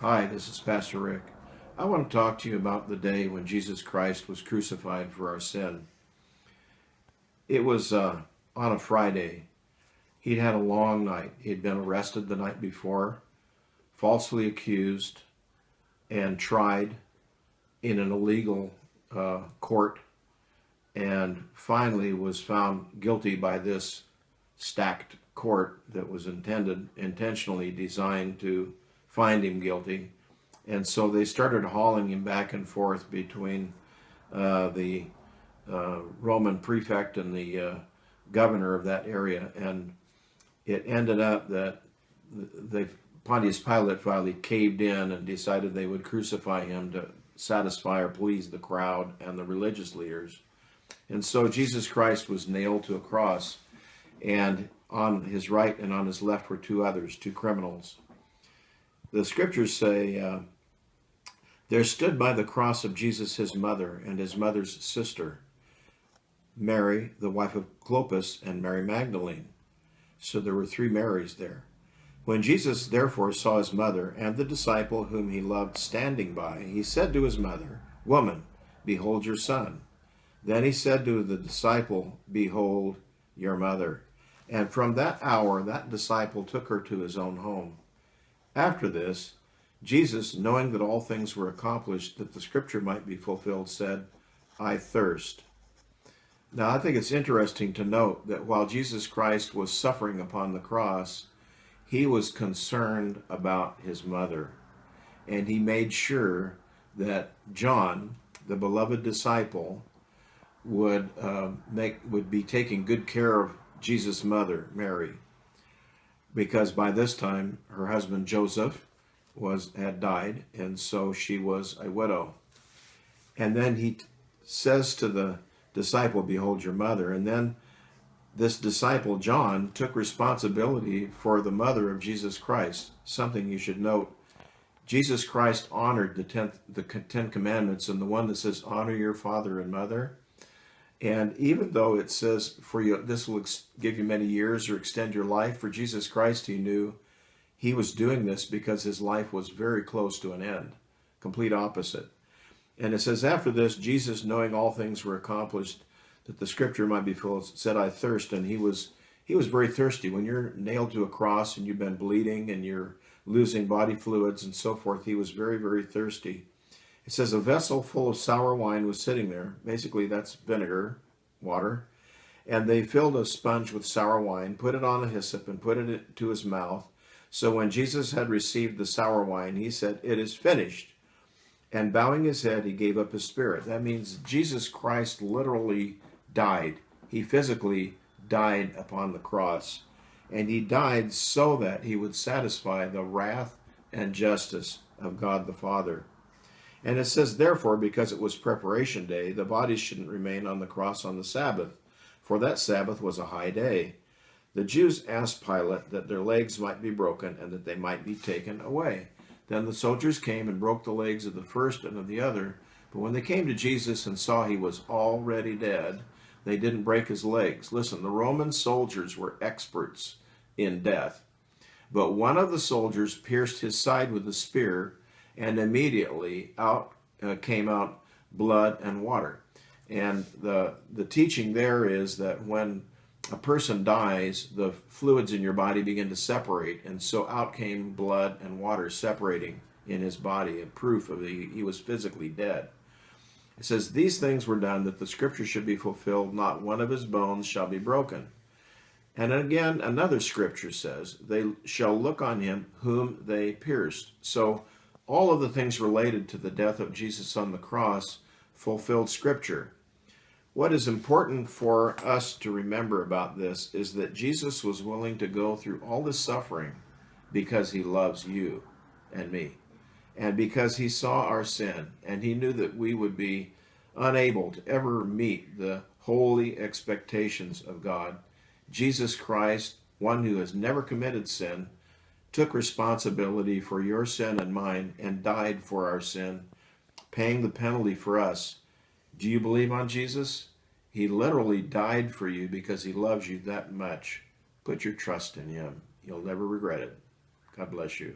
Hi, this is Pastor Rick. I want to talk to you about the day when Jesus Christ was crucified for our sin. It was uh, on a Friday. He'd had a long night. He'd been arrested the night before, falsely accused, and tried in an illegal uh, court, and finally was found guilty by this stacked court that was intended, intentionally designed to find him guilty. And so they started hauling him back and forth between uh, the uh, Roman prefect and the uh, governor of that area. And it ended up that the Pontius Pilate finally caved in and decided they would crucify him to satisfy or please the crowd and the religious leaders. And so Jesus Christ was nailed to a cross, and on his right and on his left were two others, two criminals. The scriptures say, uh, There stood by the cross of Jesus his mother and his mother's sister, Mary, the wife of Clopas, and Mary Magdalene. So there were three Marys there. When Jesus therefore saw his mother and the disciple whom he loved standing by, he said to his mother, Woman, behold your son. Then he said to the disciple, Behold your mother. And from that hour that disciple took her to his own home. After this, Jesus, knowing that all things were accomplished, that the scripture might be fulfilled, said, I thirst. Now, I think it's interesting to note that while Jesus Christ was suffering upon the cross, he was concerned about his mother. And he made sure that John, the beloved disciple, would uh, make would be taking good care of Jesus' mother, Mary because by this time her husband Joseph was had died, and so she was a widow. And then he says to the disciple, Behold your mother. And then this disciple, John, took responsibility for the mother of Jesus Christ. Something you should note. Jesus Christ honored the, tenth, the Ten Commandments, and the one that says, Honor your father and mother and even though it says for you, this will give you many years or extend your life, for Jesus Christ, he knew he was doing this because his life was very close to an end, complete opposite. And it says, after this, Jesus, knowing all things were accomplished, that the scripture might be fulfilled, said, I thirst. And he was, he was very thirsty. When you're nailed to a cross and you've been bleeding and you're losing body fluids and so forth, he was very, very thirsty. It says a vessel full of sour wine was sitting there. Basically, that's vinegar, water. And they filled a sponge with sour wine, put it on a hyssop, and put it to his mouth. So when Jesus had received the sour wine, he said, It is finished. And bowing his head, he gave up his spirit. That means Jesus Christ literally died. He physically died upon the cross. And he died so that he would satisfy the wrath and justice of God the Father. And it says, therefore, because it was preparation day, the bodies shouldn't remain on the cross on the Sabbath, for that Sabbath was a high day. The Jews asked Pilate that their legs might be broken and that they might be taken away. Then the soldiers came and broke the legs of the first and of the other. But when they came to Jesus and saw he was already dead, they didn't break his legs. Listen, the Roman soldiers were experts in death. But one of the soldiers pierced his side with a spear, and immediately out uh, came out blood and water. And the, the teaching there is that when a person dies, the fluids in your body begin to separate, and so out came blood and water separating in his body, a proof of the he was physically dead. It says, These things were done that the scripture should be fulfilled, not one of his bones shall be broken. And again, another scripture says, They shall look on him whom they pierced. So all of the things related to the death of Jesus on the cross fulfilled Scripture. What is important for us to remember about this is that Jesus was willing to go through all this suffering because he loves you and me. And because he saw our sin and he knew that we would be unable to ever meet the holy expectations of God, Jesus Christ, one who has never committed sin, took responsibility for your sin and mine and died for our sin, paying the penalty for us. Do you believe on Jesus? He literally died for you because he loves you that much. Put your trust in him. You'll never regret it. God bless you.